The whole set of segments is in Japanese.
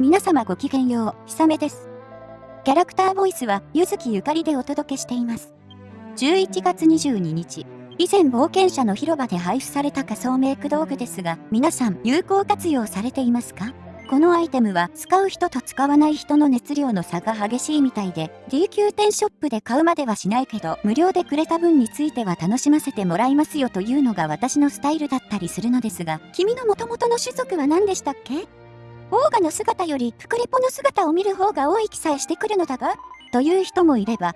皆様ごきげんよう、ひさめです。キャラクターボイスは、ゆずきゆかりでお届けしています。11月22日、以前冒険者の広場で配布された仮想メイク道具ですが、皆さん有効活用されていますか？このアイテムは使う人と使わない人の熱量の差が激しいみたいで D 級店ショップで買うまではしないけど無料でくれた分については楽しませてもらいますよというのが私のスタイルだったりするのですが君の元々の種族は何でしたっけ？オーガの姿よりクリポの姿を見る方が多い気さえしてくるのだがという人もいれば。は？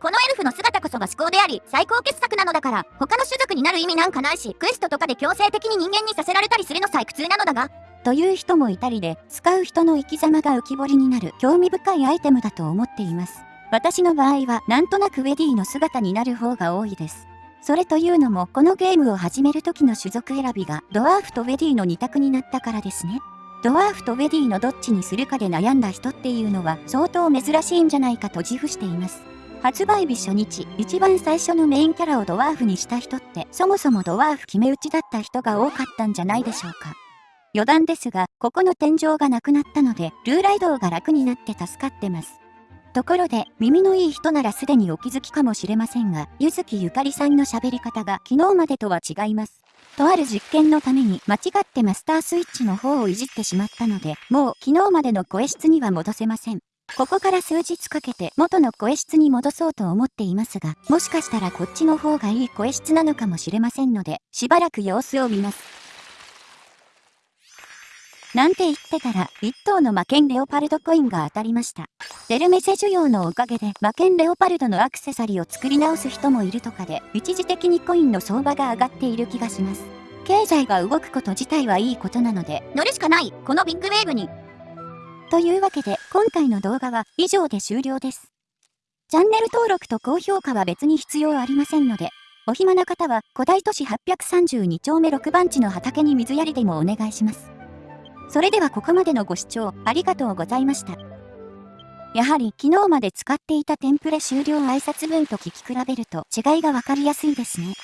このエルフの姿こそが思考であり最高傑作なのだから他の種族になる意味なんかないしクエストとかで強制的に人間にさせられたりするのさえ苦痛なのだが。という人もいたりで使う人の生き様が浮き彫りになる興味深いアイテムだと思っています。私の場合はなんとなくウェディの姿になる方が多いです。それというのもこのゲームを始める時の種族選びがドワーフとウェディの2択になったからですねドワーフとウェディのどっちにするかで悩んだ人っていうのは相当珍しいんじゃないかと自負しています発売日初日、一番最初のメインキャラをドワーフにした人って、そもそもドワーフ決め打ちだった人が多かったんじゃないでしょうか。余談ですが、ここの天井がなくなったので、ルーライドが楽になって助かってます。ところで、耳のいい人ならすでにお気づきかもしれませんが、ゆずきゆかりさんの喋り方が昨日までとは違います。とある実験のために間違ってマスタースイッチの方をいじってしまったので、もう昨日までの声質には戻せません。ここから数日かけて元の声質に戻そうと思っていますが、もしかしたらこっちの方がいい声質なのかもしれませんので、しばらく様子を見ます。なんて言ってたら、1頭の魔剣レオパルドコインが当たりました。デルメセ需要のおかげで魔剣レオパルドのアクセサリーを作り直す人もいるとかで、一時的にコインの相場が上がっている気がします。経済が動くこと自体はいいことなので、乗るしかない、このビッグウェーブに。というわけで、今回の動画は以上で終了です。チャンネル登録と高評価は別に必要ありませんので、お暇な方は古代都市832丁目6番地の畑に水やりでもお願いします。それではここまでのご視聴ありがとうございました。やはり昨日まで使っていたテンプレ終了挨拶文と聞き比べると違いがわかりやすいですね。